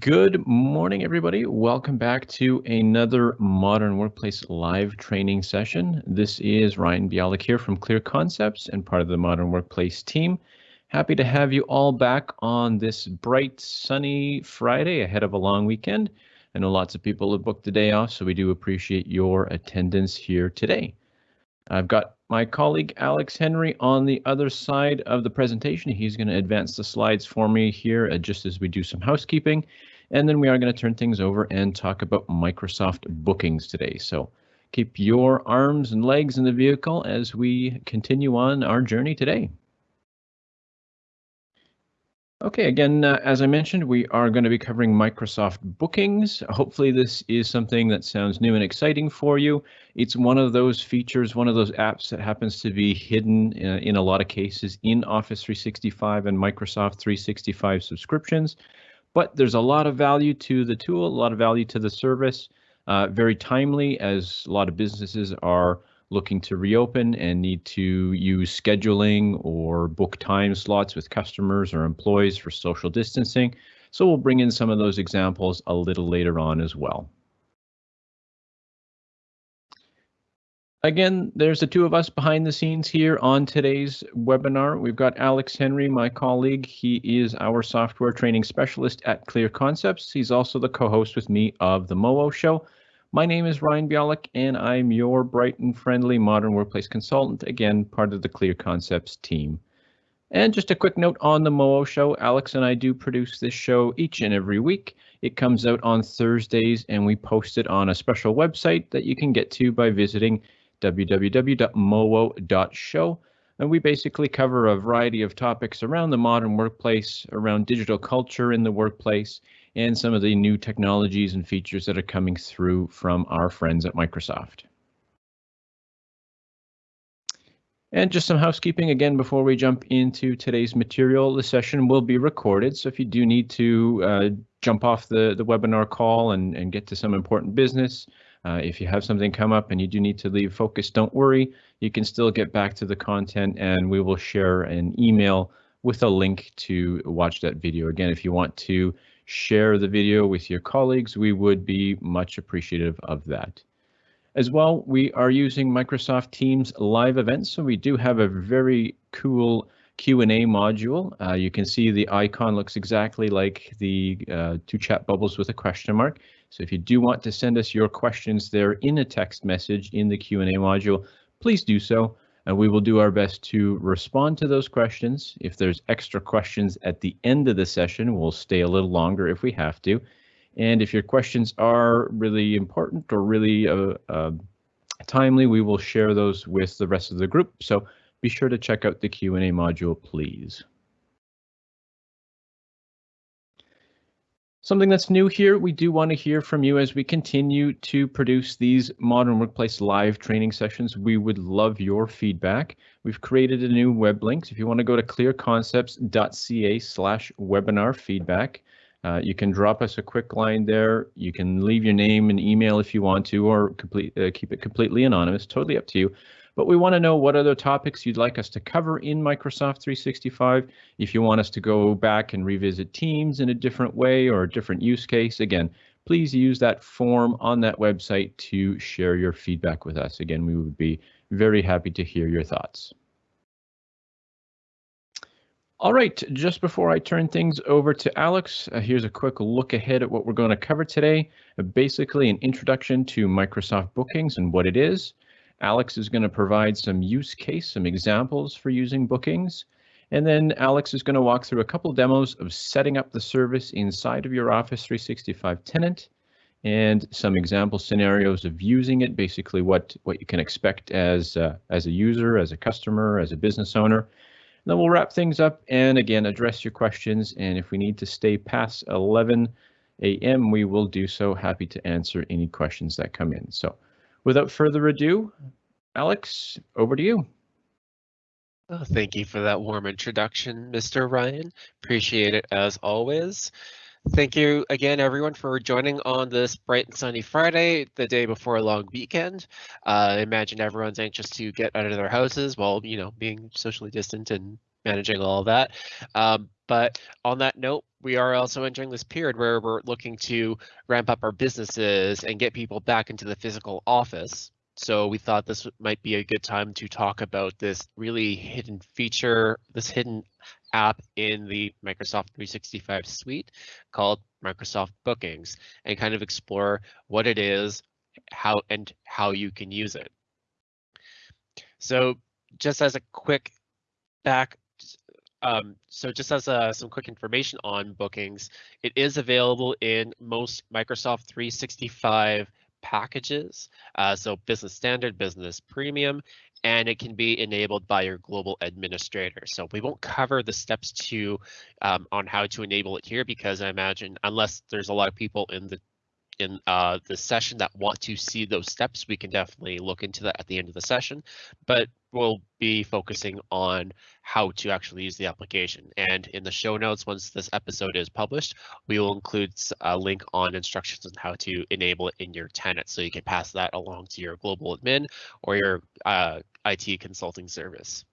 Good morning, everybody. Welcome back to another Modern Workplace live training session. This is Ryan Bialik here from Clear Concepts and part of the Modern Workplace team. Happy to have you all back on this bright, sunny Friday ahead of a long weekend. I know lots of people have booked the day off, so we do appreciate your attendance here today. I've got my colleague Alex Henry on the other side of the presentation. He's going to advance the slides for me here uh, just as we do some housekeeping. And then we are going to turn things over and talk about Microsoft bookings today. So keep your arms and legs in the vehicle as we continue on our journey today. Okay, again, uh, as I mentioned, we are going to be covering Microsoft bookings. Hopefully this is something that sounds new and exciting for you. It's one of those features, one of those apps that happens to be hidden uh, in a lot of cases in Office 365 and Microsoft 365 subscriptions. But there's a lot of value to the tool, a lot of value to the service, uh, very timely as a lot of businesses are looking to reopen and need to use scheduling or book time slots with customers or employees for social distancing. So we'll bring in some of those examples a little later on as well. Again, there's the two of us behind the scenes here on today's webinar. We've got Alex Henry, my colleague. He is our software training specialist at Clear Concepts. He's also the co-host with me of the MOO show. My name is Ryan Bialik, and I'm your bright and friendly modern workplace consultant, again, part of the Clear Concepts team. And just a quick note on the MOO show, Alex and I do produce this show each and every week. It comes out on Thursdays, and we post it on a special website that you can get to by visiting www.moo.show. And we basically cover a variety of topics around the modern workplace, around digital culture in the workplace, and some of the new technologies and features that are coming through from our friends at Microsoft. And just some housekeeping again before we jump into today's material. The session will be recorded, so if you do need to uh, jump off the, the webinar call and, and get to some important business, uh, if you have something come up and you do need to leave focus, don't worry. You can still get back to the content and we will share an email with a link to watch that video. Again, if you want to share the video with your colleagues, we would be much appreciative of that. As well, we are using Microsoft Teams live events, so we do have a very cool Q&A module. Uh, you can see the icon looks exactly like the uh, two chat bubbles with a question mark. So if you do want to send us your questions there in a text message in the Q&A module, please do so and we will do our best to respond to those questions. If there's extra questions at the end of the session, we'll stay a little longer if we have to. And if your questions are really important or really uh, uh, timely, we will share those with the rest of the group. So be sure to check out the Q&A module, please. Something that's new here, we do want to hear from you as we continue to produce these Modern Workplace live training sessions. We would love your feedback. We've created a new web link. So if you want to go to clearconcepts.ca slash webinar feedback, uh, you can drop us a quick line there. You can leave your name and email if you want to, or complete, uh, keep it completely anonymous, totally up to you but we want to know what other topics you'd like us to cover in Microsoft 365. If you want us to go back and revisit Teams in a different way or a different use case, again, please use that form on that website to share your feedback with us. Again, we would be very happy to hear your thoughts. All right, just before I turn things over to Alex, uh, here's a quick look ahead at what we're going to cover today. Uh, basically, an introduction to Microsoft Bookings and what it is, Alex is going to provide some use case, some examples for using bookings. And then Alex is going to walk through a couple demos of setting up the service inside of your Office 365 tenant and some example scenarios of using it, basically what, what you can expect as, uh, as a user, as a customer, as a business owner. And then we'll wrap things up and again, address your questions. And if we need to stay past 11 a.m., we will do so. Happy to answer any questions that come in. So without further ado, Alex, over to you. Oh, thank you for that warm introduction, Mr. Ryan. Appreciate it as always. Thank you again, everyone, for joining on this bright and sunny Friday, the day before a long weekend. Uh, I imagine everyone's anxious to get out of their houses while, you know, being socially distant and managing all that. Um, But on that note, we are also entering this period where we're looking to ramp up our businesses and get people back into the physical office. So we thought this might be a good time to talk about this really hidden feature, this hidden app in the Microsoft 365 suite called Microsoft Bookings and kind of explore what it is, how and how you can use it. So just as a quick back um, so just as uh, some quick information on bookings, it is available in most Microsoft 365 packages. Uh, so business standard, business premium, and it can be enabled by your global administrator. So we won't cover the steps to um, on how to enable it here because I imagine unless there's a lot of people in the in uh, the session that want to see those steps, we can definitely look into that at the end of the session. But we'll be focusing on how to actually use the application. And in the show notes, once this episode is published, we will include a link on instructions on how to enable it in your tenant. So you can pass that along to your global admin or your uh, IT consulting service.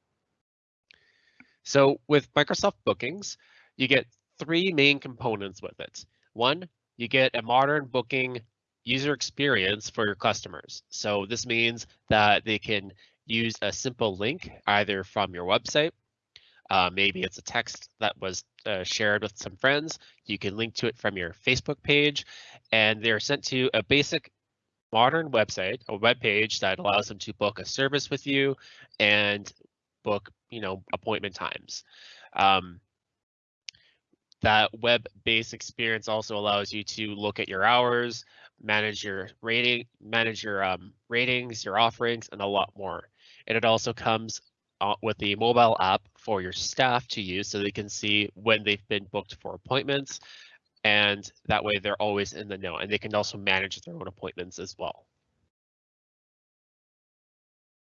So with Microsoft Bookings, you get three main components with it. One, you get a modern booking user experience for your customers. So this means that they can use a simple link either from your website, uh, maybe it's a text that was uh, shared with some friends. You can link to it from your Facebook page, and they're sent to a basic modern website, a web page that allows them to book a service with you and book, you know, appointment times. Um, that web-based experience also allows you to look at your hours, manage your rating, manage your um, ratings, your offerings, and a lot more. And it also comes uh, with the mobile app for your staff to use so they can see when they've been booked for appointments. And that way they're always in the know and they can also manage their own appointments as well.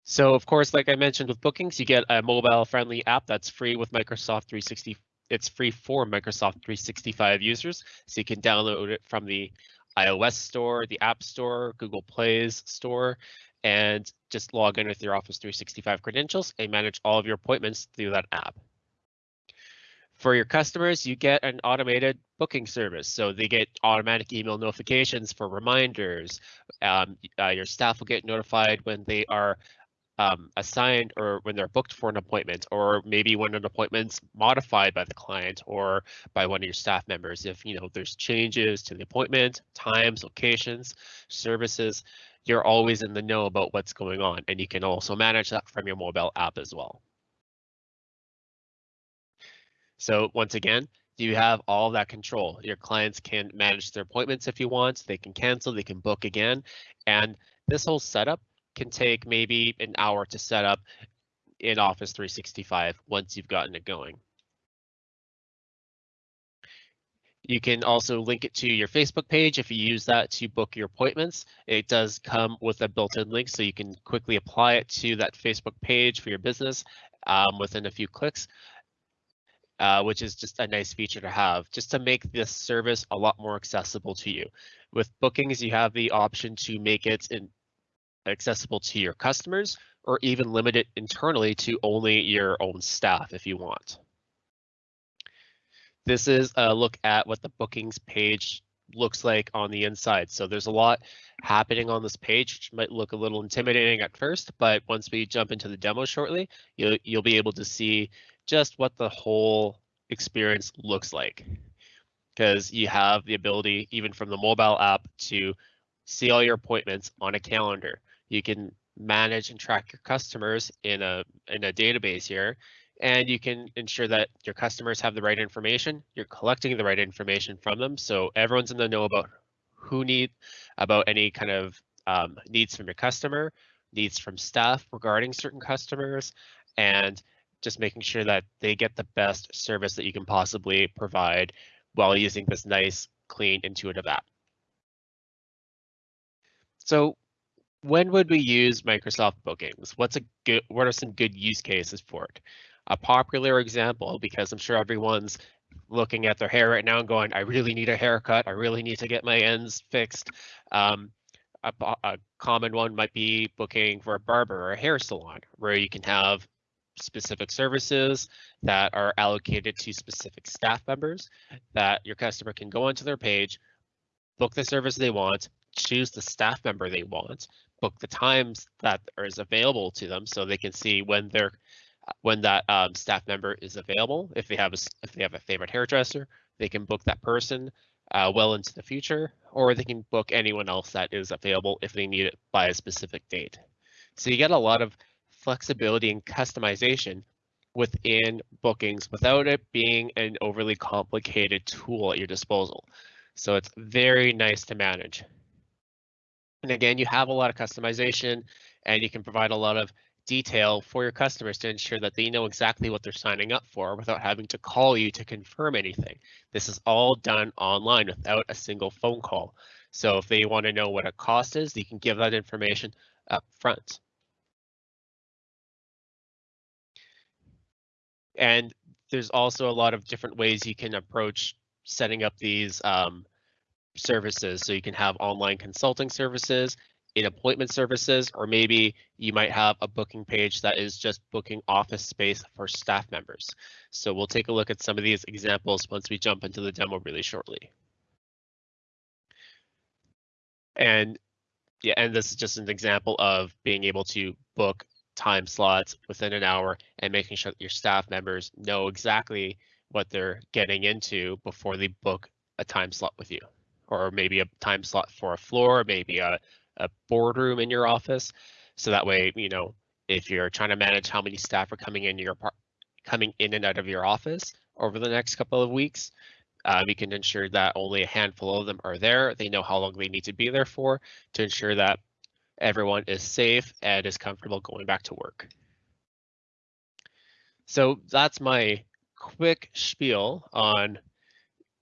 So of course, like I mentioned with bookings, you get a mobile friendly app that's free with Microsoft 360 it's free for Microsoft 365 users, so you can download it from the iOS store, the App Store, Google Play's store, and just log in with your Office 365 credentials and manage all of your appointments through that app. For your customers, you get an automated booking service. So they get automatic email notifications for reminders. Um, uh, your staff will get notified when they are um, assigned or when they're booked for an appointment, or maybe when an appointment's modified by the client or by one of your staff members. If you know there's changes to the appointment, times, locations, services, you're always in the know about what's going on, and you can also manage that from your mobile app as well. So once again, you have all that control. Your clients can manage their appointments if you want, they can cancel, they can book again. And this whole setup can take maybe an hour to set up in Office 365 once you've gotten it going. You can also link it to your Facebook page if you use that to book your appointments. It does come with a built-in link so you can quickly apply it to that Facebook page for your business um, within a few clicks, uh, which is just a nice feature to have just to make this service a lot more accessible to you. With bookings, you have the option to make it in, accessible to your customers or even limit it internally to only your own staff if you want. This is a look at what the bookings page looks like on the inside. So there's a lot happening on this page, which might look a little intimidating at first, but once we jump into the demo shortly, you'll, you'll be able to see just what the whole experience looks like. Because you have the ability, even from the mobile app, to see all your appointments on a calendar. You can manage and track your customers in a in a database here and you can ensure that your customers have the right information you're collecting the right information from them so everyone's in the know about who need about any kind of um, needs from your customer needs from staff regarding certain customers and just making sure that they get the best service that you can possibly provide while using this nice clean intuitive app. So when would we use Microsoft Bookings? What's a good, what are some good use cases for it? A popular example, because I'm sure everyone's looking at their hair right now and going, I really need a haircut. I really need to get my ends fixed. Um, a, a, common one might be booking for a barber or a hair salon where you can have specific services that are allocated to specific staff members that your customer can go onto their page, book the service they want, choose the staff member they want, book the times that is available to them so they can see when they're when that um, staff member is available. If they have a if they have a favorite hairdresser, they can book that person uh, well into the future, or they can book anyone else that is available if they need it by a specific date. So you get a lot of flexibility and customization within bookings without it being an overly complicated tool at your disposal. So it's very nice to manage. And again, you have a lot of customization and you can provide a lot of detail for your customers to ensure that they know exactly what they're signing up for without having to call you to confirm anything. This is all done online without a single phone call. So if they want to know what a cost is, you can give that information up front. And there's also a lot of different ways you can approach setting up these um, services. So you can have online consulting services, in appointment services, or maybe you might have a booking page that is just booking office space for staff members. So we'll take a look at some of these examples once we jump into the demo really shortly. And yeah, and this is just an example of being able to book time slots within an hour and making sure that your staff members know exactly what they're getting into before they book a time slot with you or maybe a time slot for a floor, maybe a, a boardroom in your office. So that way, you know, if you're trying to manage how many staff are coming in your coming in and out of your office over the next couple of weeks, um, you can ensure that only a handful of them are there. They know how long they need to be there for to ensure that everyone is safe and is comfortable going back to work. So that's my quick spiel on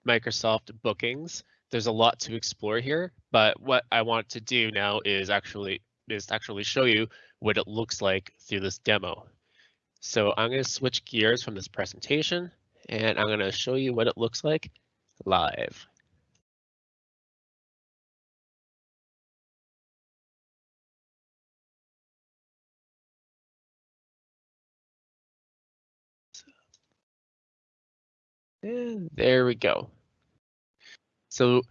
Microsoft bookings. There's a lot to explore here, but what I want to do now is actually is actually show you what it looks like through this demo. So I'm going to switch gears from this presentation and I'm going to show you what it looks like live. And there we go. So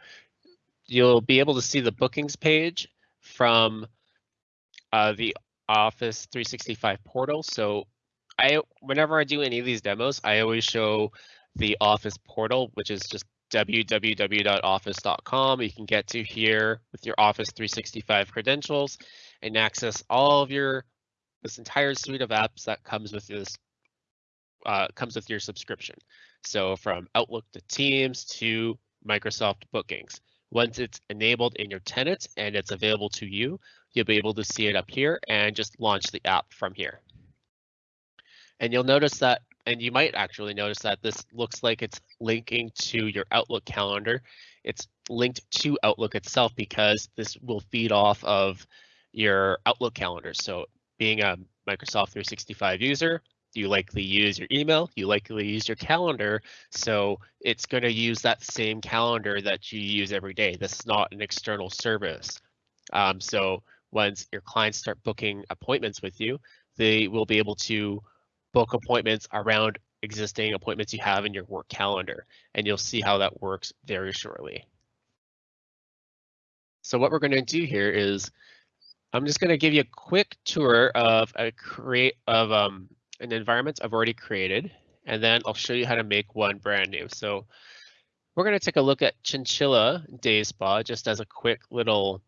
you'll be able to see the bookings page from uh, the Office 365 portal. So I, whenever I do any of these demos, I always show the Office portal, which is just www.office.com. You can get to here with your Office 365 credentials and access all of your this entire suite of apps that comes with this uh, comes with your subscription. So from Outlook to Teams to Microsoft Bookings. Once it's enabled in your tenant and it's available to you, you'll be able to see it up here and just launch the app from here. And you'll notice that, and you might actually notice that this looks like it's linking to your Outlook calendar. It's linked to Outlook itself because this will feed off of your Outlook calendar. So being a Microsoft 365 user, you likely use your email, you likely use your calendar. So it's going to use that same calendar that you use every day. This is not an external service. Um, so once your clients start booking appointments with you, they will be able to book appointments around existing appointments you have in your work calendar. And you'll see how that works very shortly. So what we're going to do here is I'm just going to give you a quick tour of a create of um, an environment I've already created, and then I'll show you how to make one brand new. So we're going to take a look at Chinchilla Day Spa just as a quick little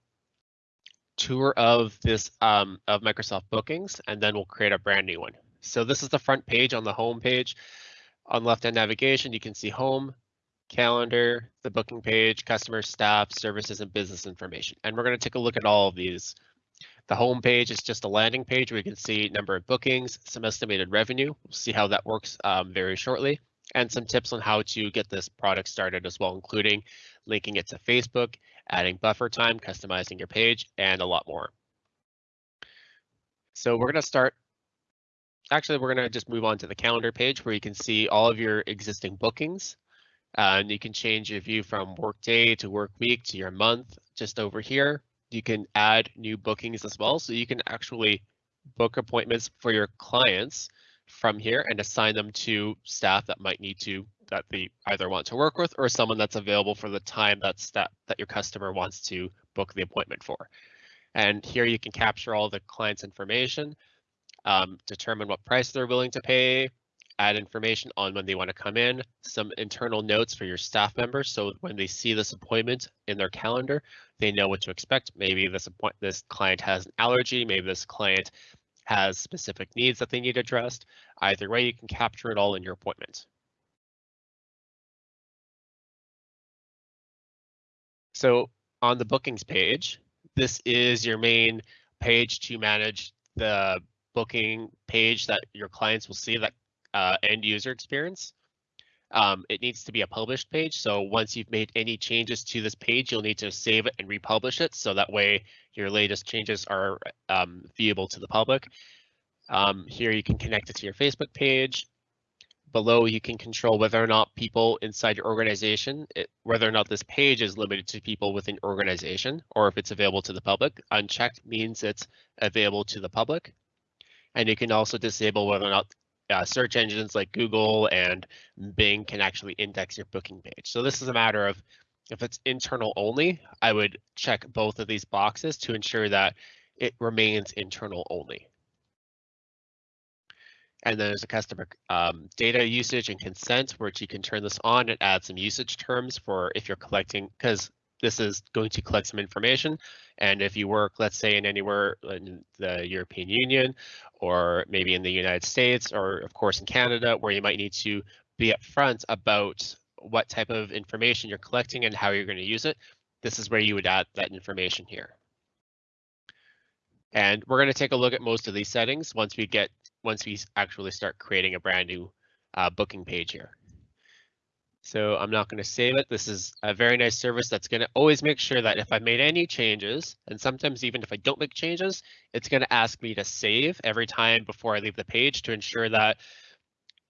tour of this um, of Microsoft bookings, and then we'll create a brand new one. So this is the front page on the home page. On left-hand navigation, you can see home, calendar, the booking page, customer, staff, services, and business information. And we're going to take a look at all of these the home page is just a landing page where you can see number of bookings, some estimated revenue. We'll see how that works um, very shortly, and some tips on how to get this product started as well, including linking it to Facebook, adding buffer time, customizing your page, and a lot more. So we're going to start. Actually, we're going to just move on to the calendar page where you can see all of your existing bookings. Uh, and you can change your view from work day to work week to your month just over here you can add new bookings as well. So you can actually book appointments for your clients from here and assign them to staff that might need to that they either want to work with or someone that's available for the time that's that that your customer wants to book the appointment for. And here you can capture all the client's information, um, determine what price they're willing to pay, add information on when they want to come in, some internal notes for your staff members. So when they see this appointment in their calendar, they know what to expect. Maybe this this client has an allergy, maybe this client has specific needs that they need addressed. Either way, you can capture it all in your appointment. So on the bookings page, this is your main page to manage the booking page that your clients will see that uh, end user experience. Um, it needs to be a published page. So once you've made any changes to this page, you'll need to save it and republish it. So that way your latest changes are um, viewable to the public. Um, here you can connect it to your Facebook page. Below you can control whether or not people inside your organization, it, whether or not this page is limited to people within organization or if it's available to the public. Unchecked means it's available to the public. And you can also disable whether or not uh, search engines like Google and Bing can actually index your booking page. So this is a matter of if it's internal only, I would check both of these boxes to ensure that it remains internal only. And then there's a customer um, data usage and consent, which you can turn this on and add some usage terms for if you're collecting, because this is going to collect some information. And if you work, let's say in anywhere in the European Union, or maybe in the United States, or of course in Canada, where you might need to be upfront about what type of information you're collecting and how you're going to use it, this is where you would add that information here. And we're going to take a look at most of these settings once we get once we actually start creating a brand new uh, booking page here. So I'm not going to save it. This is a very nice service that's going to always make sure that if I made any changes, and sometimes even if I don't make changes, it's going to ask me to save every time before I leave the page to ensure that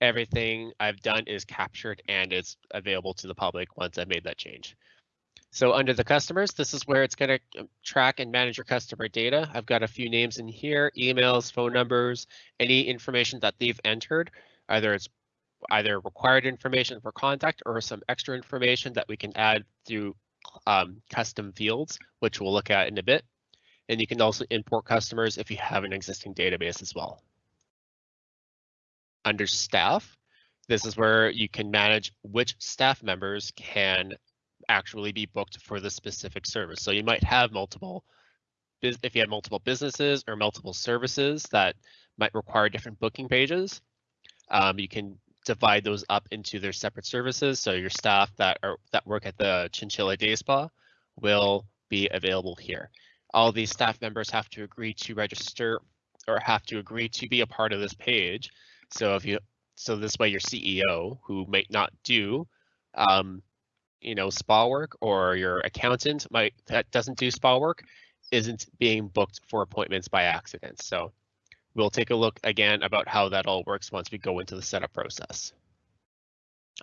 everything I've done is captured and is available to the public once I've made that change. So under the customers, this is where it's going to um, track and manage your customer data. I've got a few names in here, emails, phone numbers, any information that they've entered, either it's either required information for contact or some extra information that we can add through um, custom fields, which we'll look at in a bit. And you can also import customers if you have an existing database as well. Under staff, this is where you can manage which staff members can actually be booked for the specific service. So you might have multiple, if you have multiple businesses or multiple services that might require different booking pages, um, you can divide those up into their separate services. So your staff that are that work at the Chinchilla Day Spa will be available here. All these staff members have to agree to register or have to agree to be a part of this page. So if you so this way your CEO who might not do um, you know spa work or your accountant might that doesn't do spa work isn't being booked for appointments by accident. So We'll take a look again about how that all works once we go into the setup process.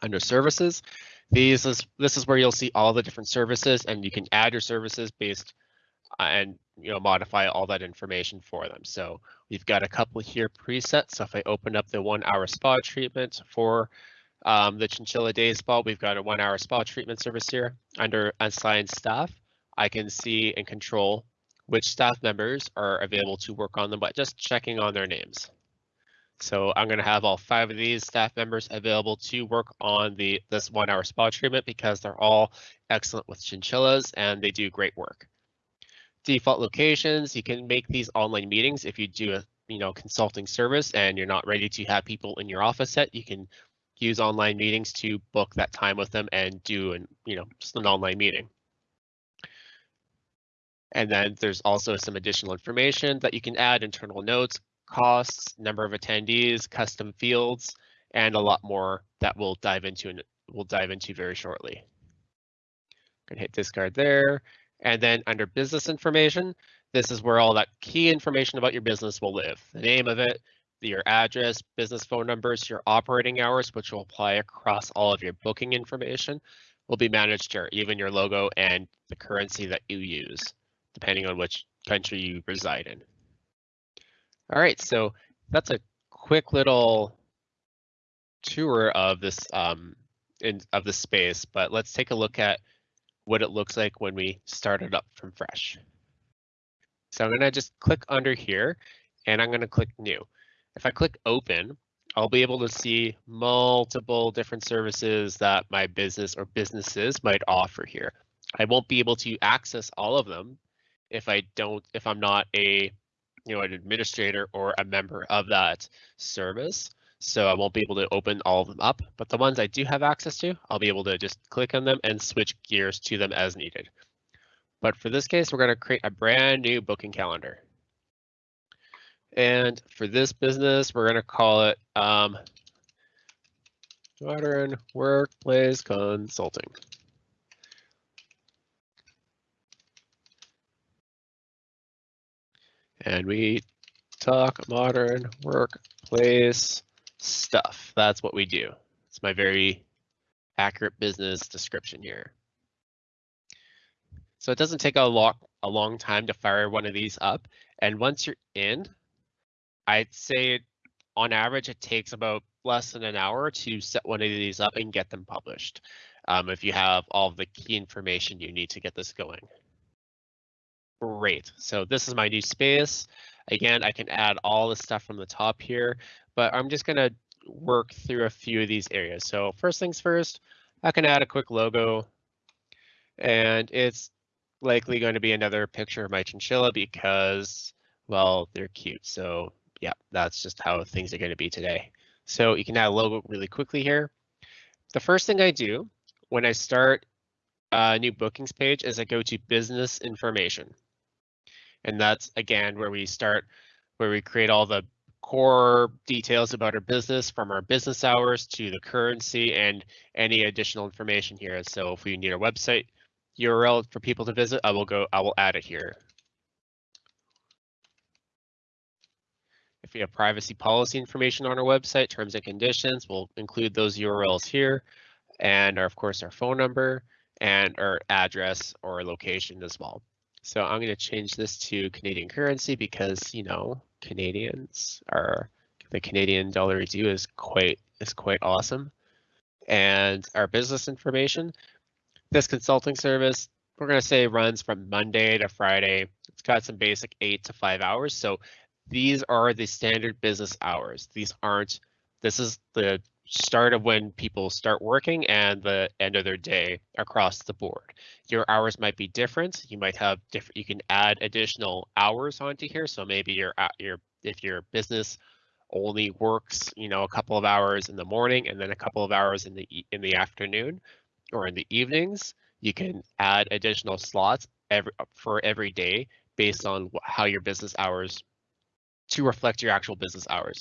Under services, these is this is where you'll see all the different services and you can add your services based uh, and you know modify all that information for them. So we've got a couple here preset. So if I open up the one hour spa treatment for um, the Chinchilla Day Spa, we've got a one hour spa treatment service here under assigned staff. I can see and control which staff members are available to work on them by just checking on their names. So I'm going to have all five of these staff members available to work on the this one hour spa treatment because they're all excellent with chinchillas and they do great work. Default locations, you can make these online meetings if you do a you know consulting service and you're not ready to have people in your office yet, you can use online meetings to book that time with them and do an you know just an online meeting. And then there's also some additional information that you can add internal notes, costs, number of attendees, custom fields, and a lot more that we'll dive into and we'll dive into very shortly. Gonna hit discard there. And then under business information, this is where all that key information about your business will live. The name of it, your address, business phone numbers, your operating hours, which will apply across all of your booking information, will be managed here, even your logo and the currency that you use depending on which country you reside in. All right, so that's a quick little tour of this um, in of the space, but let's take a look at what it looks like when we start it up from fresh. So I'm gonna just click under here and I'm gonna click new. If I click open, I'll be able to see multiple different services that my business or businesses might offer here. I won't be able to access all of them if I don't, if I'm not a, you know, an administrator or a member of that service. So I won't be able to open all of them up, but the ones I do have access to, I'll be able to just click on them and switch gears to them as needed. But for this case, we're going to create a brand new booking calendar. And for this business, we're going to call it um, Modern Workplace Consulting. And we talk modern workplace stuff. That's what we do. It's my very accurate business description here. So it doesn't take a lot a long time to fire one of these up. And once you're in, I'd say on average it takes about less than an hour to set one of these up and get them published. Um, if you have all the key information you need to get this going. Great. So this is my new space. Again, I can add all the stuff from the top here, but I'm just going to work through a few of these areas. So first things first, I can add a quick logo and it's likely going to be another picture of my chinchilla because, well, they're cute. So yeah, that's just how things are going to be today. So you can add a logo really quickly here. The first thing I do when I start a new bookings page is I go to business information. And that's again where we start, where we create all the core details about our business from our business hours to the currency and any additional information here. So if we need a website URL for people to visit, I will go, I will add it here. If we have privacy policy information on our website, terms and conditions, we'll include those URLs here and our, of course our phone number and our address or location as well. So I'm going to change this to Canadian currency because, you know, Canadians are the Canadian dollar do is quite is quite awesome. And our business information, this consulting service, we're going to say runs from Monday to Friday. It's got some basic eight to five hours. So these are the standard business hours. These aren't, this is the start of when people start working and the end of their day across the board. Your hours might be different. You might have different, you can add additional hours onto here. So maybe your, uh, your if your business only works, you know, a couple of hours in the morning and then a couple of hours in the in the afternoon or in the evenings, you can add additional slots every uh, for every day based on how your business hours to reflect your actual business hours.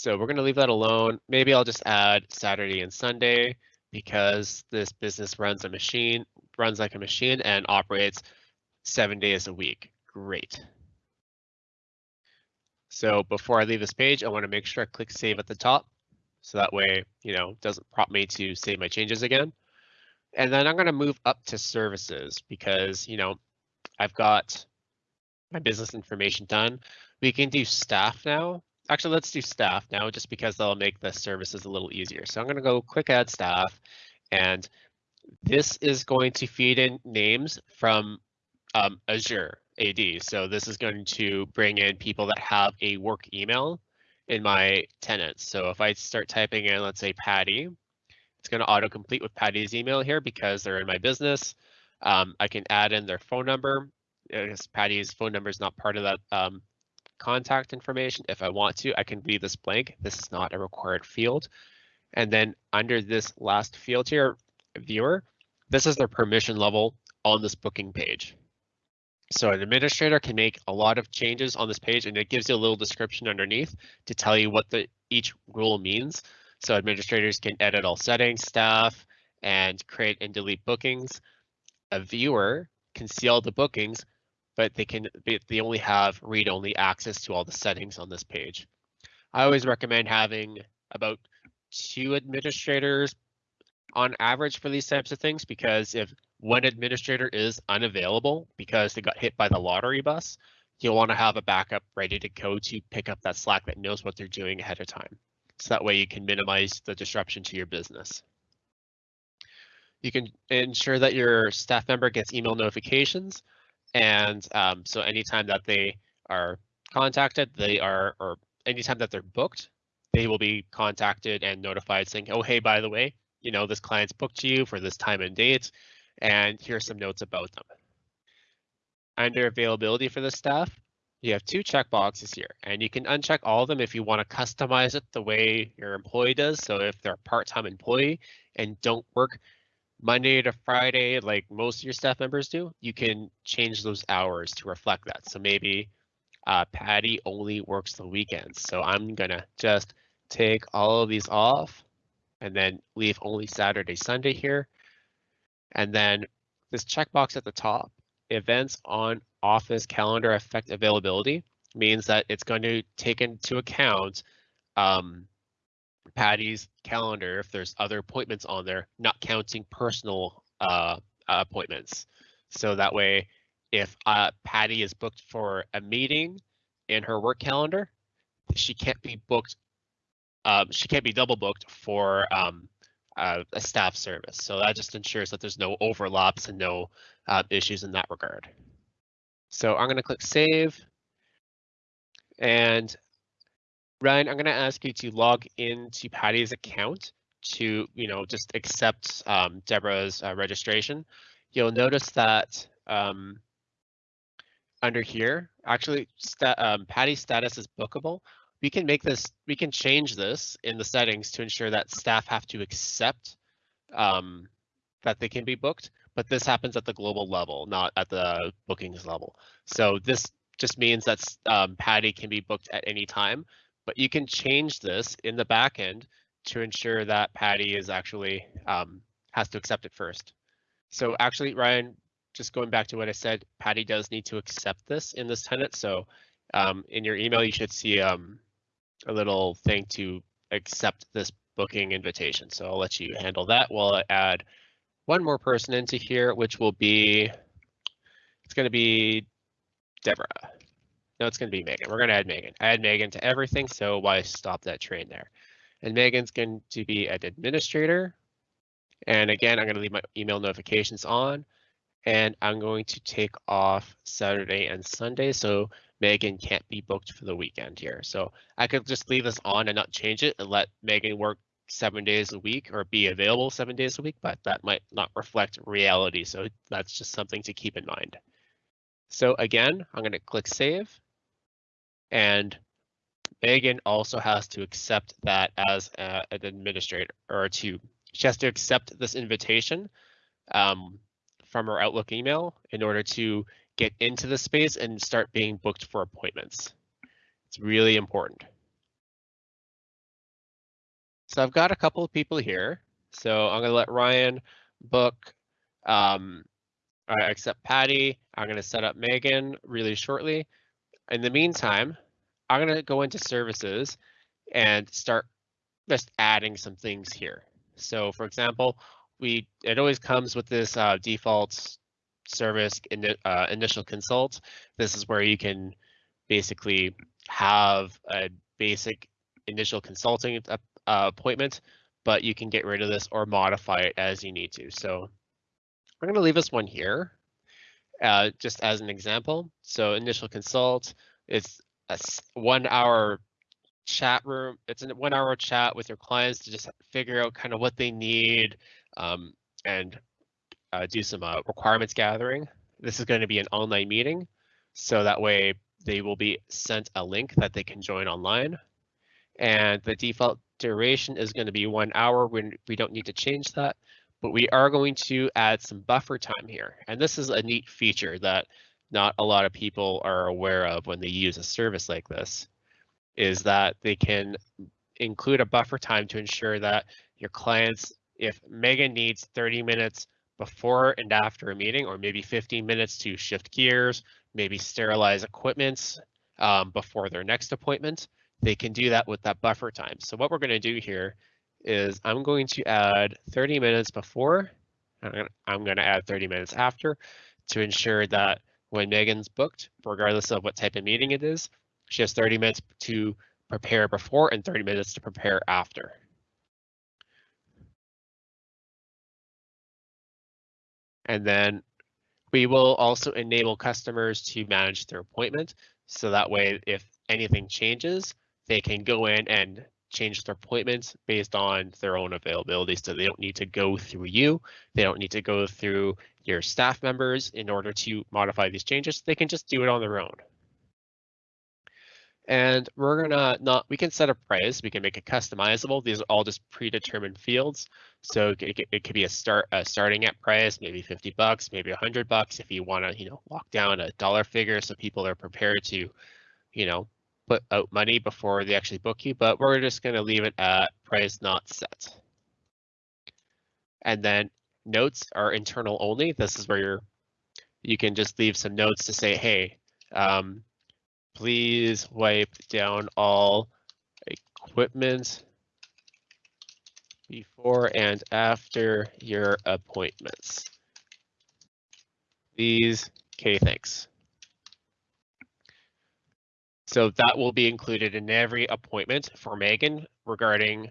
So we're going to leave that alone. Maybe I'll just add Saturday and Sunday because this business runs a machine, runs like a machine and operates seven days a week. Great. So before I leave this page, I want to make sure I click save at the top. So that way, you know, it doesn't prompt me to save my changes again. And then I'm going to move up to services because, you know, I've got my business information done. We can do staff now. Actually, let's do staff now just because that'll make the services a little easier. So I'm going to go quick add staff and this is going to feed in names from um, Azure AD. So this is going to bring in people that have a work email in my tenants. So if I start typing in, let's say Patty, it's going to autocomplete with Patty's email here because they're in my business. Um, I can add in their phone number. Because Patty's phone number is not part of that um, contact information. If I want to, I can leave this blank. This is not a required field. And then under this last field here, viewer, this is their permission level on this booking page. So an administrator can make a lot of changes on this page and it gives you a little description underneath to tell you what the each rule means. So administrators can edit all settings, staff, and create and delete bookings. A viewer can see all the bookings, but they can they only have read-only access to all the settings on this page. I always recommend having about two administrators on average for these types of things because if one administrator is unavailable because they got hit by the lottery bus, you'll want to have a backup ready to go to pick up that Slack that knows what they're doing ahead of time. So that way you can minimize the disruption to your business. You can ensure that your staff member gets email notifications. And um, so anytime that they are contacted, they are, or anytime that they're booked, they will be contacted and notified saying, oh, hey, by the way, you know, this client's booked to you for this time and date, and here's some notes about them. Under availability for the staff, you have two checkboxes here, and you can uncheck all of them if you want to customize it the way your employee does. So if they're a part-time employee and don't work Monday to Friday like most of your staff members do, you can change those hours to reflect that. So maybe uh, Patty only works the weekends. So I'm gonna just take all of these off and then leave only Saturday, Sunday here. And then this checkbox at the top, events on office calendar affect availability means that it's going to take into account um, Patty's calendar if there's other appointments on there, not counting personal uh, appointments. So that way, if uh, Patty is booked for a meeting in her work calendar, she can't be booked. Um, she can't be double booked for um, uh, a staff service. So that just ensures that there's no overlaps and no uh, issues in that regard. So I'm going to click save. And Ryan, I'm going to ask you to log into Patty's account to, you know, just accept um, Deborah's uh, registration. You'll notice that um, under here, actually, um, Patty's status is bookable. We can make this, we can change this in the settings to ensure that staff have to accept um, that they can be booked, but this happens at the global level, not at the bookings level. So this just means that um, Patty can be booked at any time, but you can change this in the backend to ensure that Patty is actually um, has to accept it first. So actually, Ryan, just going back to what I said, Patty does need to accept this in this tenant. So um, in your email, you should see um, a little thing to accept this booking invitation. So I'll let you handle that while I add one more person into here, which will be, it's going to be Deborah. No, it's going to be Megan. We're going to add Megan. Add Megan to everything, so why stop that train there? And Megan's going to be an administrator. And again, I'm going to leave my email notifications on. And I'm going to take off Saturday and Sunday, so Megan can't be booked for the weekend here. So I could just leave this on and not change it and let Megan work seven days a week or be available seven days a week, but that might not reflect reality. So that's just something to keep in mind. So again, I'm going to click save. And Megan also has to accept that as a, an administrator or to, she has to accept this invitation um, from her Outlook email in order to get into the space and start being booked for appointments. It's really important. So I've got a couple of people here. So I'm going to let Ryan book, um, accept Patty. I'm going to set up Megan really shortly. In the meantime, I'm going to go into services and start just adding some things here. So for example, we it always comes with this uh, default service in, uh, initial consult. This is where you can basically have a basic initial consulting uh, appointment, but you can get rid of this or modify it as you need to. So I'm going to leave this one here uh, just as an example. So initial consult, it's a one hour chat room. It's a one hour chat with your clients to just figure out kind of what they need um, and uh, do some uh, requirements gathering. This is going to be an online meeting. So that way they will be sent a link that they can join online. And the default duration is going to be one hour when we don't need to change that, but we are going to add some buffer time here. And this is a neat feature that not a lot of people are aware of when they use a service like this, is that they can include a buffer time to ensure that your clients, if Megan needs 30 minutes before and after a meeting, or maybe 15 minutes to shift gears, maybe sterilize equipment um, before their next appointment, they can do that with that buffer time. So what we're going to do here is I'm going to add 30 minutes before, I'm going to add 30 minutes after to ensure that when Megan's booked, regardless of what type of meeting it is. She has 30 minutes to prepare before and 30 minutes to prepare after. And then we will also enable customers to manage their appointment. So that way, if anything changes, they can go in and change their appointments based on their own availability. So they don't need to go through you. They don't need to go through your staff members in order to modify these changes. They can just do it on their own. And we're gonna not, we can set a price, we can make it customizable. These are all just predetermined fields. So it, it could be a start, a starting at price, maybe 50 bucks, maybe 100 bucks if you wanna, you know, lock down a dollar figure so people are prepared to, you know, put out money before they actually book you, but we're just gonna leave it at price not set. And then notes are internal only. This is where you're, you can just leave some notes to say, hey, um, please wipe down all equipment before and after your appointments. These, okay, thanks. So that will be included in every appointment for Megan regarding,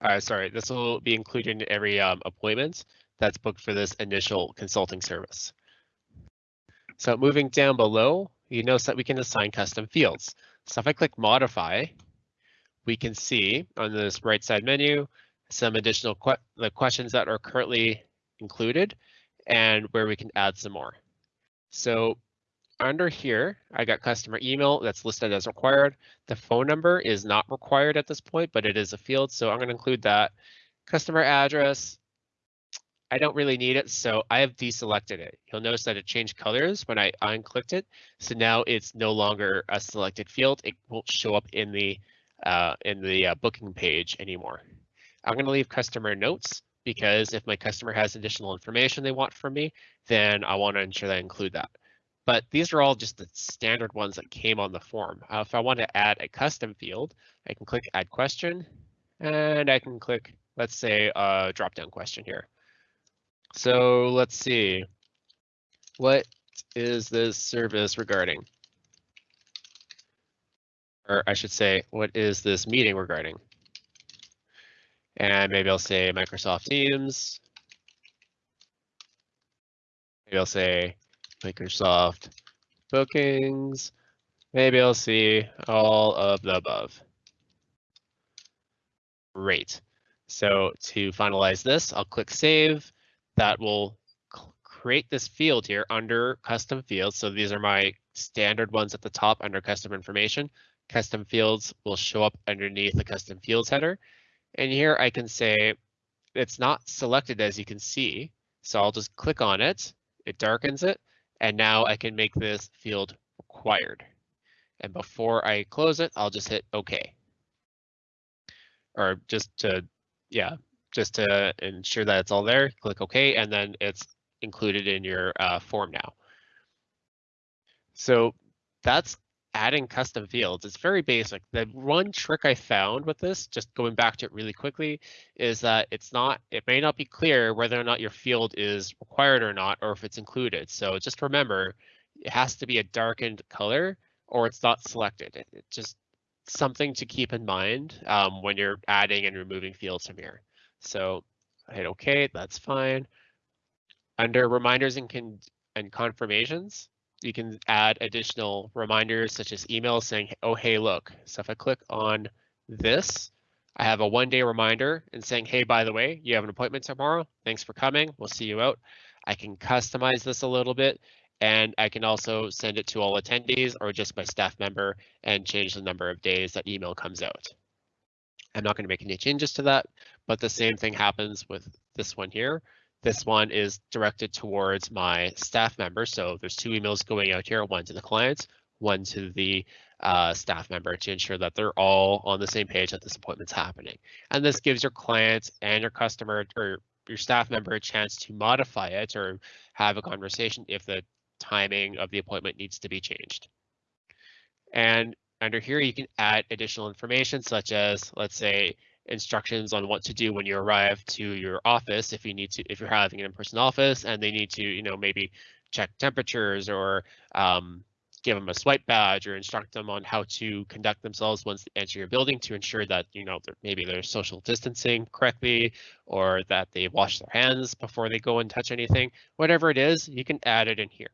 uh, sorry, this will be included in every um, appointment that's booked for this initial consulting service. So moving down below, you notice that we can assign custom fields. So if I click modify, we can see on this right side menu some additional que the questions that are currently included and where we can add some more. So under here, I got customer email that's listed as required. The phone number is not required at this point, but it is a field, so I'm going to include that. Customer address, I don't really need it, so I have deselected it. You'll notice that it changed colors when I unclicked it. So now it's no longer a selected field. It won't show up in the uh, in the uh, booking page anymore. I'm going to leave customer notes because if my customer has additional information they want from me, then I want to ensure that I include that. But these are all just the standard ones that came on the form. Uh, if I want to add a custom field, I can click add question and I can click, let's say, a drop down question here. So let's see. What is this service regarding? Or I should say, what is this meeting regarding? And maybe I'll say Microsoft Teams. Maybe I'll say Microsoft bookings. Maybe I'll see all of the above. Great. So to finalize this, I'll click save that will create this field here under custom fields. So these are my standard ones at the top under custom information. Custom fields will show up underneath the custom fields header. And here I can say it's not selected as you can see. So I'll just click on it. It darkens it. And now I can make this field required. And before I close it, I'll just hit OK. Or just to, yeah, just to ensure that it's all there, click OK, and then it's included in your uh, form now. So that's adding custom fields. It's very basic. The one trick I found with this, just going back to it really quickly, is that it's not, it may not be clear whether or not your field is required or not, or if it's included. So just remember, it has to be a darkened color or it's not selected. It, just something to keep in mind um, when you're adding and removing fields from here. So I hit OK, that's fine. Under reminders and, con and confirmations, you can add additional reminders such as emails saying, oh, hey, look. So if I click on this, I have a one day reminder and saying, hey, by the way, you have an appointment tomorrow. Thanks for coming. We'll see you out. I can customize this a little bit and I can also send it to all attendees or just my staff member and change the number of days that email comes out. I'm not going to make any changes to that, but the same thing happens with this one here. This one is directed towards my staff member. So there's two emails going out here, one to the client, one to the uh, staff member to ensure that they're all on the same page that this appointment's happening. And this gives your client and your customer or your staff member a chance to modify it or have a conversation if the timing of the appointment needs to be changed. And under here, you can add additional information such as, let's say, instructions on what to do when you arrive to your office if you need to if you're having an in-person office and they need to you know maybe check temperatures or um, give them a swipe badge or instruct them on how to conduct themselves once they enter your building to ensure that you know maybe they're social distancing correctly or that they wash their hands before they go and touch anything. Whatever it is you can add it in here.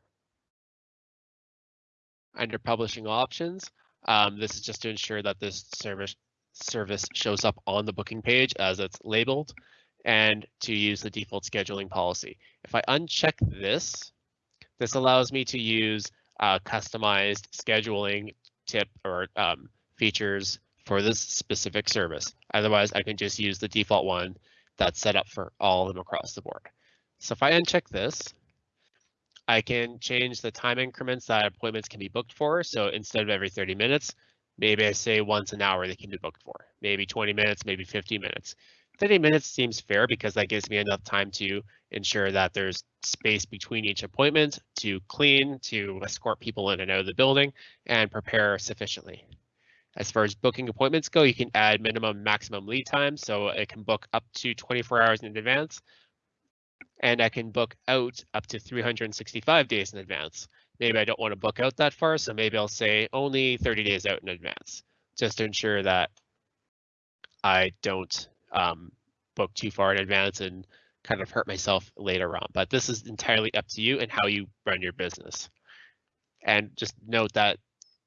Under publishing options um, this is just to ensure that this service service shows up on the booking page as it's labeled and to use the default scheduling policy if i uncheck this this allows me to use uh, customized scheduling tip or um, features for this specific service. Otherwise, I can just use the default one that's set up for all of them across the board. So if I uncheck this, I can change the time increments that appointments can be booked for. So instead of every 30 minutes, maybe I say once an hour they can be booked for, maybe 20 minutes, maybe 50 minutes. 30 minutes seems fair because that gives me enough time to ensure that there's space between each appointment to clean, to escort people in and out of the building, and prepare sufficiently. As far as booking appointments go, you can add minimum maximum lead time, so it can book up to 24 hours in advance, and I can book out up to 365 days in advance. Maybe I don't want to book out that far, so maybe I'll say only 30 days out in advance, just to ensure that I don't um, book too far in advance and kind of hurt myself later on. But this is entirely up to you and how you run your business. And just note that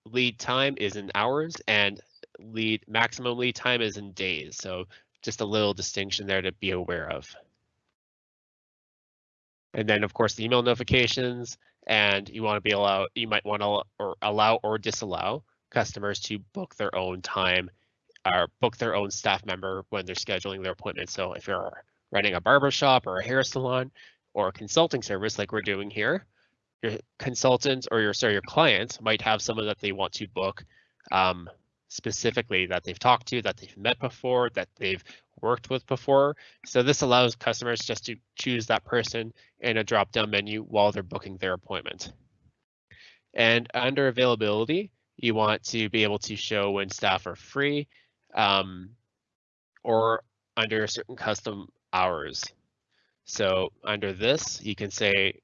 lead time is in hours and lead maximum lead time is in days. So just a little distinction there to be aware of. And then of course the email notifications and you want to be allowed, you might want to or allow or disallow customers to book their own time or book their own staff member when they're scheduling their appointment. So if you're running a barber shop or a hair salon or a consulting service like we're doing here, your consultants or your sorry your clients might have someone that they want to book um, specifically that they've talked to, that they've met before, that they've worked with before. So this allows customers just to choose that person in a drop-down menu while they're booking their appointment. And under availability, you want to be able to show when staff are free um, or under certain custom hours. So under this, you can say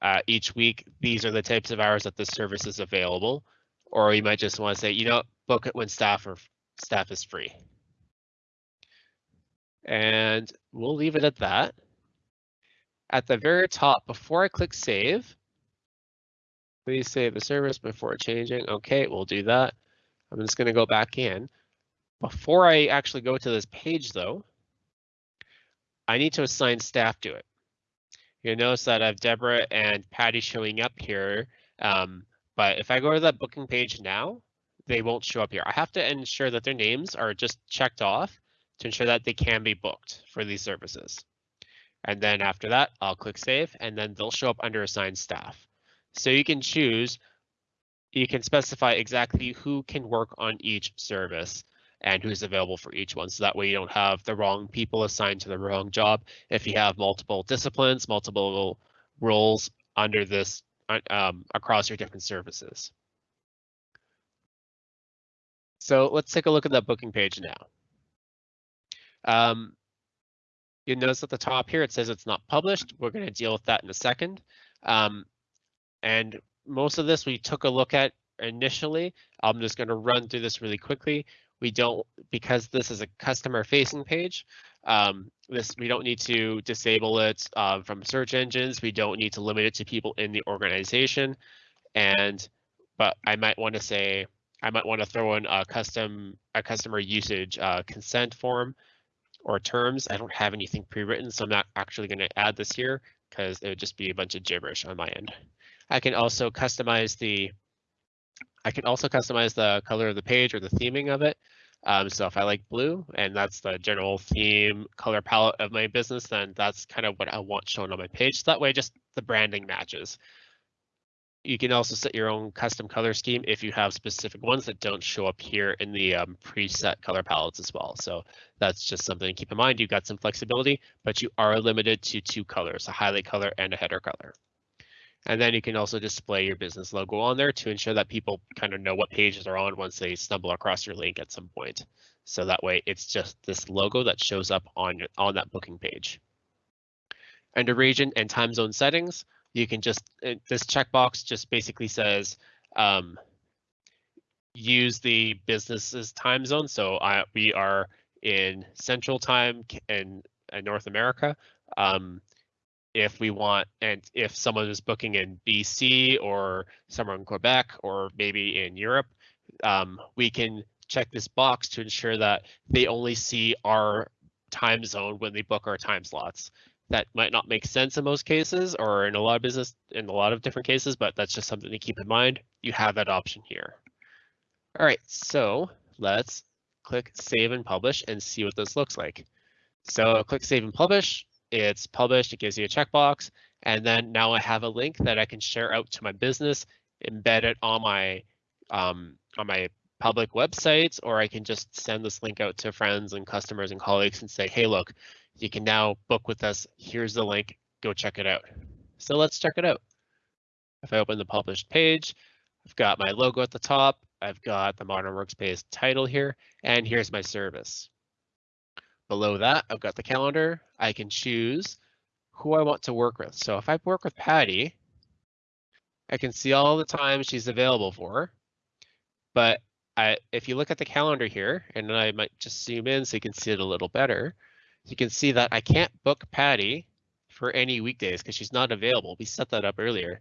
uh, each week, these are the types of hours that the service is available. Or you might just want to say, you know, book it when staff or staff is free. And we'll leave it at that. At the very top, before I click save, please save the service before changing. Okay, we'll do that. I'm just going to go back in. Before I actually go to this page though, I need to assign staff to it. You'll notice that I have Deborah and Patty showing up here. Um, but if I go to that booking page now, they won't show up here. I have to ensure that their names are just checked off to ensure that they can be booked for these services. And then after that, I'll click save and then they'll show up under assigned staff. So you can choose, you can specify exactly who can work on each service and who's available for each one. So that way you don't have the wrong people assigned to the wrong job. If you have multiple disciplines, multiple roles under this um, across your different services. So let's take a look at that booking page now. Um, you notice at the top here, it says it's not published. We're going to deal with that in a second. Um, and most of this we took a look at initially. I'm just going to run through this really quickly we don't because this is a customer facing page um, this we don't need to disable it uh, from search engines we don't need to limit it to people in the organization and but i might want to say i might want to throw in a custom a customer usage uh, consent form or terms i don't have anything pre-written so i'm not actually going to add this here because it would just be a bunch of gibberish on my end i can also customize the I can also customize the color of the page or the theming of it. Um, so if I like blue and that's the general theme color palette of my business, then that's kind of what I want shown on my page. So that way just the branding matches. You can also set your own custom color scheme if you have specific ones that don't show up here in the um, preset color palettes as well. So that's just something to keep in mind. You've got some flexibility, but you are limited to two colors, a highlight color and a header color. And then you can also display your business logo on there to ensure that people kind of know what pages are on once they stumble across your link at some point. So that way it's just this logo that shows up on, on that booking page. Under region and time zone settings, you can just, this checkbox just basically says, um, use the business's time zone. So I, we are in Central Time in, in North America. Um, if we want, and if someone is booking in BC or somewhere in Quebec or maybe in Europe, um, we can check this box to ensure that they only see our time zone when they book our time slots. That might not make sense in most cases or in a lot of business in a lot of different cases, but that's just something to keep in mind. You have that option here. All right, so let's click save and publish and see what this looks like. So click save and publish. It's published, it gives you a checkbox. And then now I have a link that I can share out to my business, embed it on my um, on my public websites, or I can just send this link out to friends and customers and colleagues and say, hey, look, you can now book with us. Here's the link, go check it out. So let's check it out. If I open the published page, I've got my logo at the top. I've got the Modern Workspace title here, and here's my service. Below that, I've got the calendar. I can choose who I want to work with. So if I work with Patty, I can see all the times she's available for. But I, if you look at the calendar here, and I might just zoom in so you can see it a little better, you can see that I can't book Patty for any weekdays because she's not available. We set that up earlier.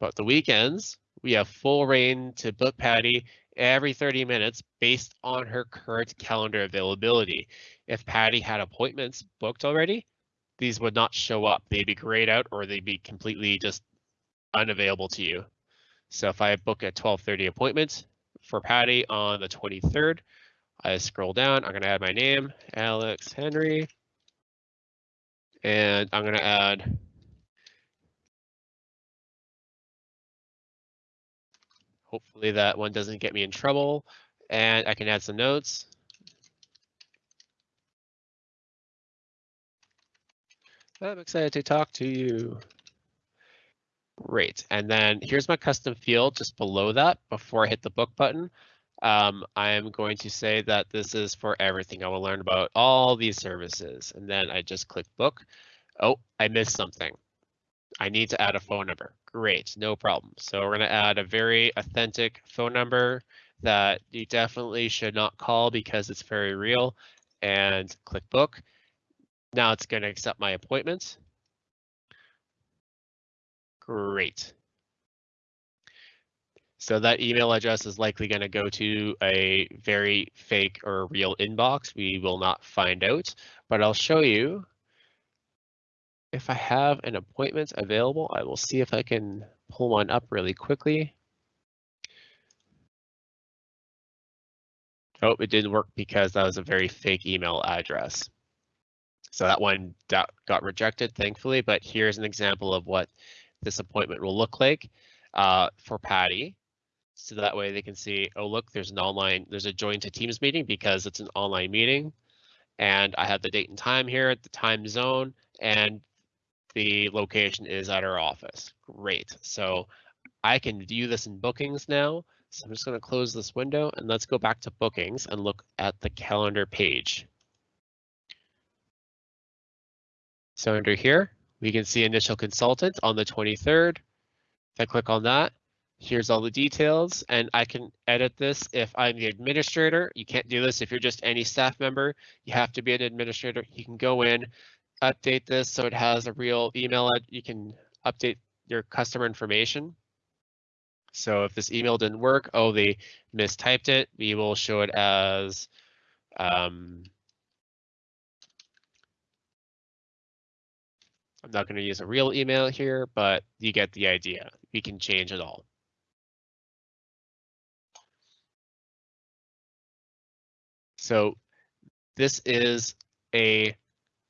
But the weekends, we have full rein to book Patty every 30 minutes based on her current calendar availability. If Patty had appointments booked already, these would not show up. They'd be grayed out or they'd be completely just unavailable to you. So if I book a 1230 appointment for Patty on the 23rd, I scroll down, I'm gonna add my name, Alex Henry. And I'm gonna add Hopefully that one doesn't get me in trouble and I can add some notes. I'm excited to talk to you. Great. And then here's my custom field just below that before I hit the book button. Um, I am going to say that this is for everything. I will learn about all these services. And then I just click book. Oh, I missed something. I need to add a phone number. Great, no problem. So we're going to add a very authentic phone number that you definitely should not call because it's very real and click book. Now it's going to accept my appointment. Great. So that email address is likely going to go to a very fake or real inbox. We will not find out, but I'll show you if I have an appointment available, I will see if I can pull one up really quickly. Oh, it didn't work because that was a very fake email address. So that one got rejected, thankfully, but here's an example of what this appointment will look like uh, for Patty. So that way they can see, oh, look, there's an online, there's a join to Teams meeting because it's an online meeting. And I have the date and time here, at the time zone, and the location is at our office. Great. So I can view this in bookings now. So I'm just going to close this window and let's go back to bookings and look at the calendar page. So under here, we can see initial consultant on the 23rd. If I click on that, here's all the details and I can edit this if I'm the administrator. You can't do this if you're just any staff member. You have to be an administrator. You can go in, update this so it has a real email. You can update your customer information. So if this email didn't work, oh, they mistyped it, we will show it as um, I'm not going to use a real email here, but you get the idea. We can change it all. So this is a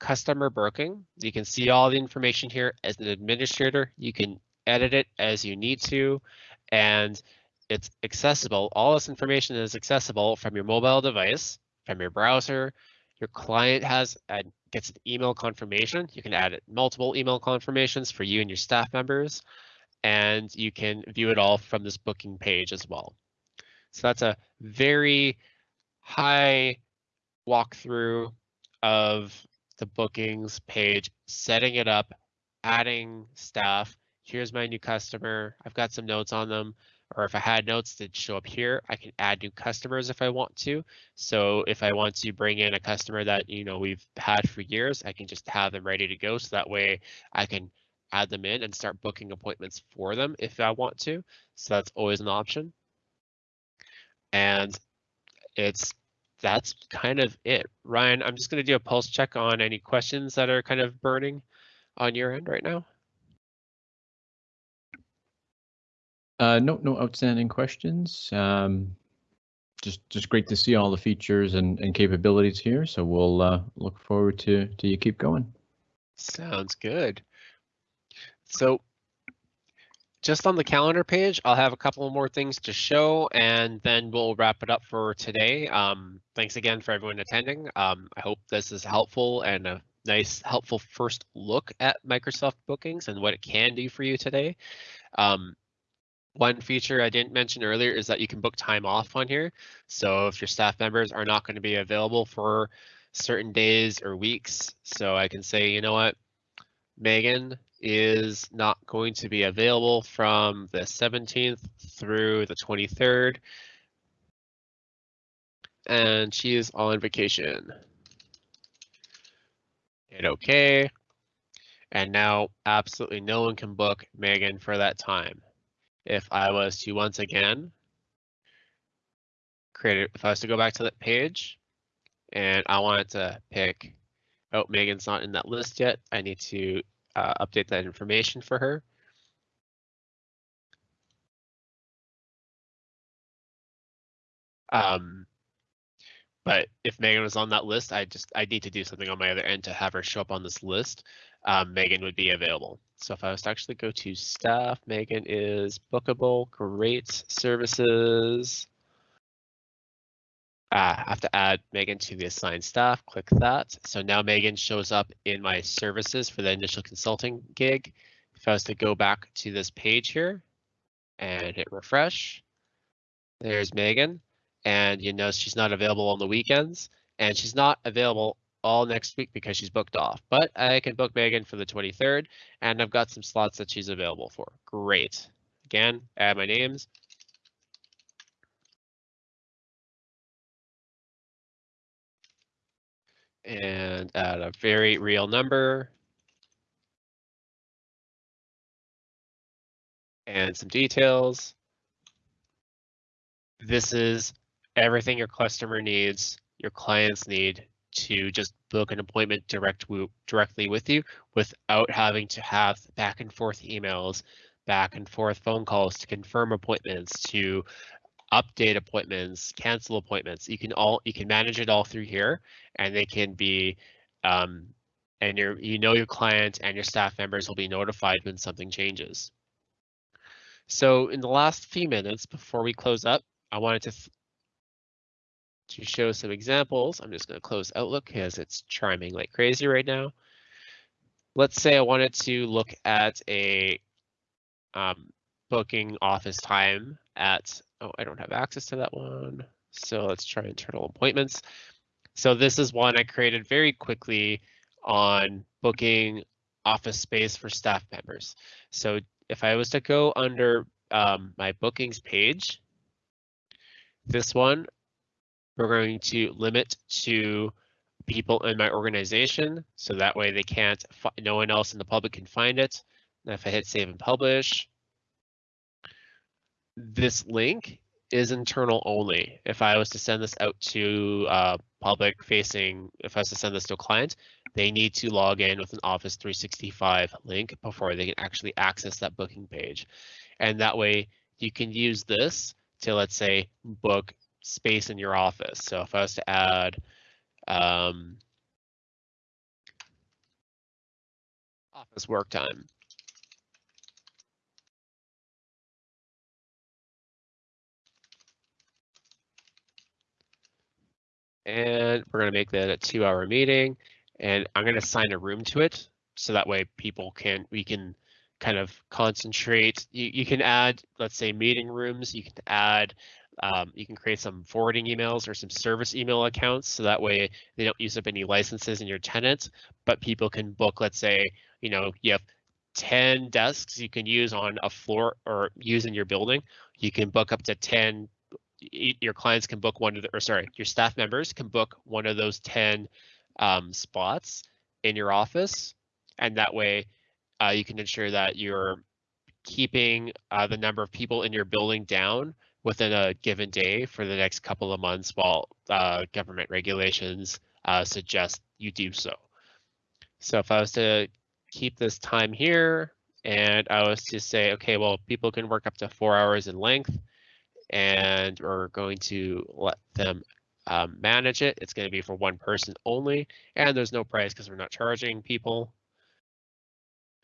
customer booking. You can see all the information here as an administrator. You can edit it as you need to, and it's accessible. All this information is accessible from your mobile device, from your browser. Your client has a, gets an email confirmation. You can add multiple email confirmations for you and your staff members, and you can view it all from this booking page as well. So that's a very high walkthrough of the bookings page, setting it up, adding staff, here's my new customer. I've got some notes on them. Or if I had notes that show up here, I can add new customers if I want to. So if I want to bring in a customer that, you know, we've had for years, I can just have them ready to go. So that way I can add them in and start booking appointments for them if I want to. So that's always an option. And it's that's kind of it. Ryan, I'm just going to do a pulse check on any questions that are kind of burning on your end right now. Uh, no, no outstanding questions. Um, just, just great to see all the features and, and capabilities here. So we'll uh, look forward to to you keep going. Sounds good. So just on the calendar page, I'll have a couple more things to show and then we'll wrap it up for today. Um, thanks again for everyone attending. Um, I hope this is helpful and a nice, helpful first look at Microsoft bookings and what it can do for you today. Um, one feature I didn't mention earlier is that you can book time off on here. So if your staff members are not going to be available for certain days or weeks, so I can say, you know what, Megan, is not going to be available from the 17th through the 23rd. And she is on vacation. Hit OK. And now absolutely no one can book Megan for that time. If I was to once again create it, if I was to go back to that page and I wanted to pick, oh, Megan's not in that list yet. I need to uh, update that information for her. Um, but if Megan was on that list, I just I need to do something on my other end to have her show up on this list. Um, Megan would be available. So if I was to actually go to staff, Megan is bookable, great services. Uh, I have to add Megan to the assigned staff, click that. So now Megan shows up in my services for the initial consulting gig. If I was to go back to this page here and hit refresh, there's Megan. And you know she's not available on the weekends and she's not available all next week because she's booked off. But I can book Megan for the 23rd and I've got some slots that she's available for. Great. Again, add my names, and add a very real number. And some details. This is everything your customer needs, your clients need to just book an appointment direct directly with you without having to have back and forth emails, back and forth phone calls to confirm appointments, to update appointments, cancel appointments. You can all you can manage it all through here, and they can be, um, and your you know your client and your staff members will be notified when something changes. So in the last few minutes before we close up, I wanted to to show some examples. I'm just going to close Outlook because it's chiming like crazy right now. Let's say I wanted to look at a um, booking office time at Oh, I don't have access to that one. So let's try internal appointments. So this is one I created very quickly on booking office space for staff members. So if I was to go under um, my bookings page, this one, we're going to limit to people in my organization. So that way they can't, no one else in the public can find it. And if I hit save and publish, this link is internal only. If I was to send this out to uh, public facing, if I was to send this to a client, they need to log in with an Office 365 link before they can actually access that booking page. And that way you can use this to, let's say, book space in your office. So if I was to add um, office work time, and we're going to make that a two hour meeting and I'm going to assign a room to it. So that way people can, we can kind of concentrate. You, you can add, let's say meeting rooms, you can add, um, you can create some forwarding emails or some service email accounts. So that way they don't use up any licenses in your tenant, but people can book, let's say, you know, you have 10 desks you can use on a floor or use in your building. You can book up to 10 your clients can book one of the, or sorry, your staff members can book one of those 10 um, spots in your office. And that way uh, you can ensure that you're keeping uh, the number of people in your building down within a given day for the next couple of months while uh, government regulations uh, suggest you do so. So if I was to keep this time here and I was to say, okay, well, people can work up to four hours in length and we're going to let them um, manage it. It's going to be for one person only, and there's no price because we're not charging people.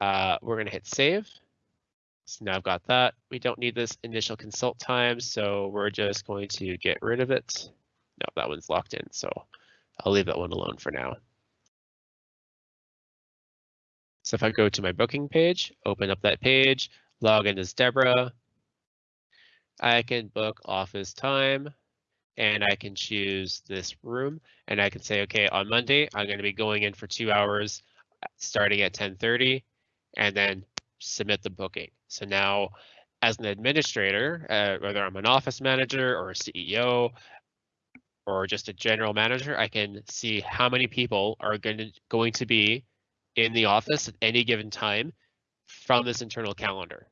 Uh, we're going to hit save. So now I've got that. We don't need this initial consult time, so we're just going to get rid of it. No, that one's locked in, so I'll leave that one alone for now. So if I go to my booking page, open up that page, log in as Deborah, I can book office time and I can choose this room and I can say, okay, on Monday, I'm going to be going in for two hours starting at 1030 and then submit the booking. So now as an administrator, uh, whether I'm an office manager or a CEO or just a general manager, I can see how many people are going to, going to be in the office at any given time from this internal calendar,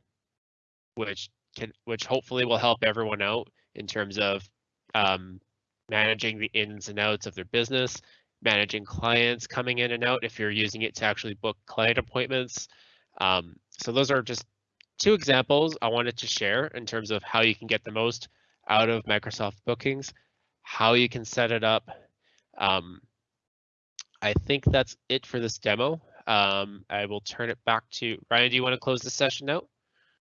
which can, which hopefully will help everyone out in terms of um, managing the ins and outs of their business, managing clients coming in and out if you're using it to actually book client appointments. Um, so those are just two examples I wanted to share in terms of how you can get the most out of Microsoft bookings, how you can set it up. Um, I think that's it for this demo. Um, I will turn it back to Ryan. Do you want to close the session out?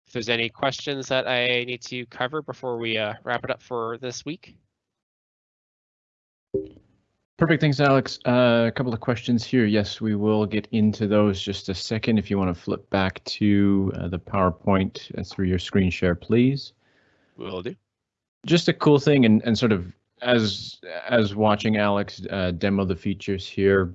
If there's any questions that I need to cover before we uh, wrap it up for this week. Perfect. Thanks, Alex. Uh, a couple of questions here. Yes, we will get into those just a second. If you want to flip back to uh, the PowerPoint uh, through your screen share, please. We will do. Just a cool thing, and, and sort of as as watching Alex uh, demo the features here,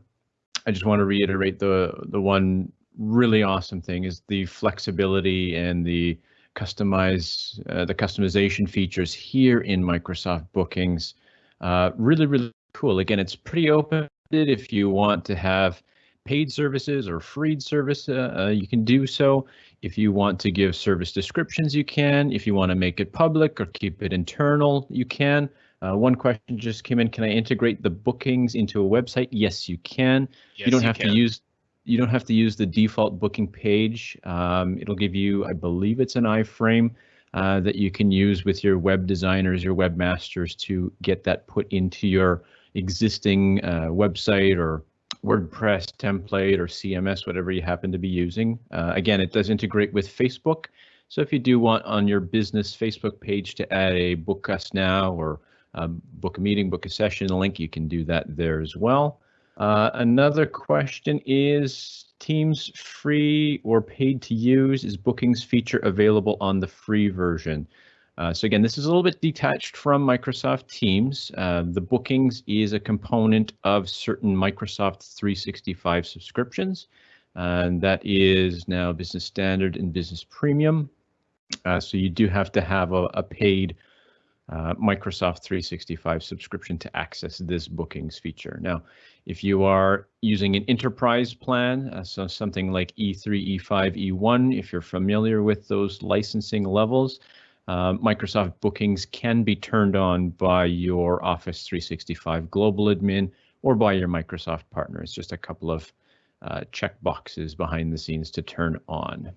I just want to reiterate the the one really awesome thing is the flexibility and the customize uh, the customization features here in Microsoft Bookings. Uh, really, really cool. Again, it's pretty open. If you want to have paid services or free service, uh, uh, you can do so. If you want to give service descriptions, you can. If you want to make it public or keep it internal, you can. Uh, one question just came in. Can I integrate the bookings into a website? Yes, you can. Yes, you don't you have can. to use you don't have to use the default booking page. Um, it'll give you, I believe it's an iframe uh, that you can use with your web designers, your webmasters to get that put into your existing uh, website or WordPress template or CMS, whatever you happen to be using. Uh, again, it does integrate with Facebook. So if you do want on your business Facebook page to add a book us now or um, book a meeting, book a session link, you can do that there as well. Uh, another question is Teams free or paid to use? Is bookings feature available on the free version? Uh, so again, this is a little bit detached from Microsoft Teams. Uh, the bookings is a component of certain Microsoft 365 subscriptions, and that is now Business Standard and Business Premium. Uh, so you do have to have a, a paid uh, Microsoft 365 subscription to access this bookings feature. Now, if you are using an enterprise plan, uh, so something like E3, E5, E1, if you're familiar with those licensing levels, uh, Microsoft bookings can be turned on by your Office 365 global admin or by your Microsoft partner. It's just a couple of uh, check boxes behind the scenes to turn on.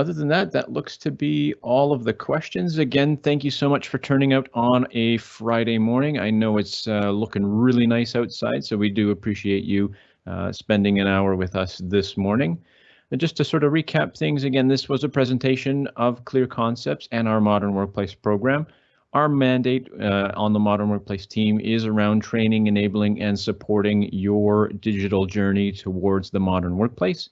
Other than that, that looks to be all of the questions. Again, thank you so much for turning out on a Friday morning. I know it's uh, looking really nice outside, so we do appreciate you uh, spending an hour with us this morning. And just to sort of recap things, again, this was a presentation of Clear Concepts and our Modern Workplace program. Our mandate uh, on the Modern Workplace team is around training, enabling, and supporting your digital journey towards the modern workplace.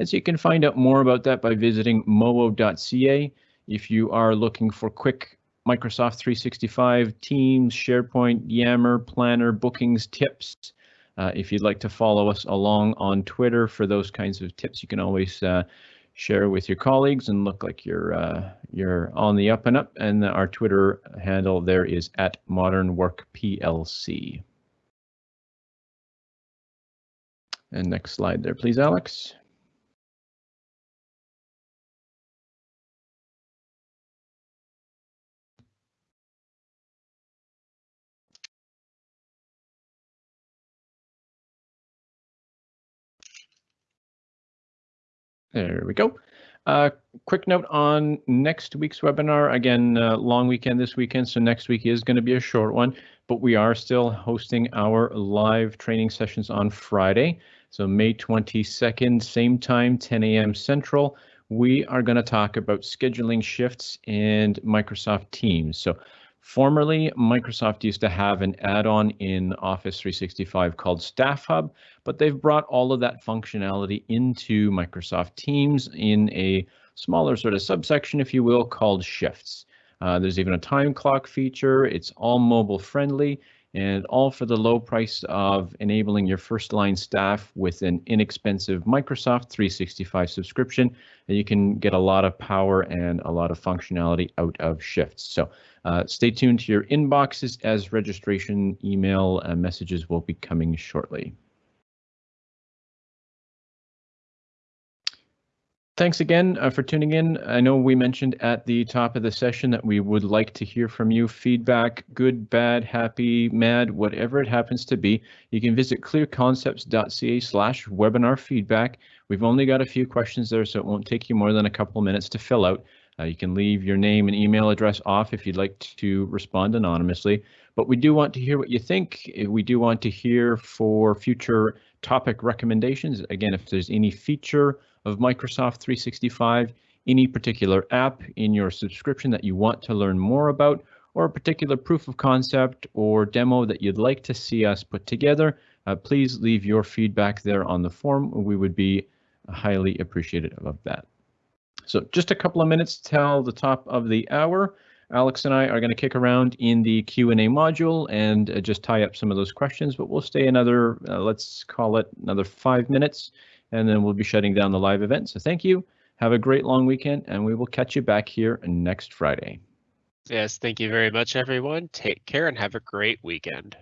And so you can find out more about that by visiting moo.ca. If you are looking for quick Microsoft 365, Teams, SharePoint, Yammer, Planner, bookings, tips, Uh, if you'd like to follow us along on Twitter for those kinds of tips, you can always uh, share with your colleagues and look like you're uh, you're on the up and up. And our Twitter handle there is at Modern Work PLC. And next slide there, please, Alex. There we go. Uh, quick note on next week's webinar. Again, uh, long weekend this weekend, so next week is going to be a short one, but we are still hosting our live training sessions on Friday. So May 22nd, same time, 10 a.m. Central. We are going to talk about scheduling shifts and Microsoft Teams. So Formerly, Microsoft used to have an add-on in Office 365 called Staff Hub, but they've brought all of that functionality into Microsoft Teams in a smaller sort of subsection, if you will, called Shifts. Uh, there's even a time clock feature. It's all mobile friendly and all for the low price of enabling your first line staff with an inexpensive Microsoft 365 subscription. And you can get a lot of power and a lot of functionality out of Shifts. So uh, stay tuned to your inboxes as registration email uh, messages will be coming shortly. Thanks again uh, for tuning in. I know we mentioned at the top of the session that we would like to hear from you. Feedback, good, bad, happy, mad, whatever it happens to be. You can visit clearconcepts.ca slash webinar feedback. We've only got a few questions there, so it won't take you more than a couple minutes to fill out. Uh, you can leave your name and email address off if you'd like to respond anonymously, but we do want to hear what you think. We do want to hear for future topic recommendations. Again, if there's any feature of Microsoft 365, any particular app in your subscription that you want to learn more about, or a particular proof of concept or demo that you'd like to see us put together, uh, please leave your feedback there on the form. We would be highly appreciative of that. So just a couple of minutes till the top of the hour. Alex and I are going to kick around in the Q&A module and uh, just tie up some of those questions, but we'll stay another, uh, let's call it another five minutes, and then we'll be shutting down the live event. So thank you. Have a great long weekend, and we will catch you back here next Friday. Yes, thank you very much, everyone. Take care and have a great weekend.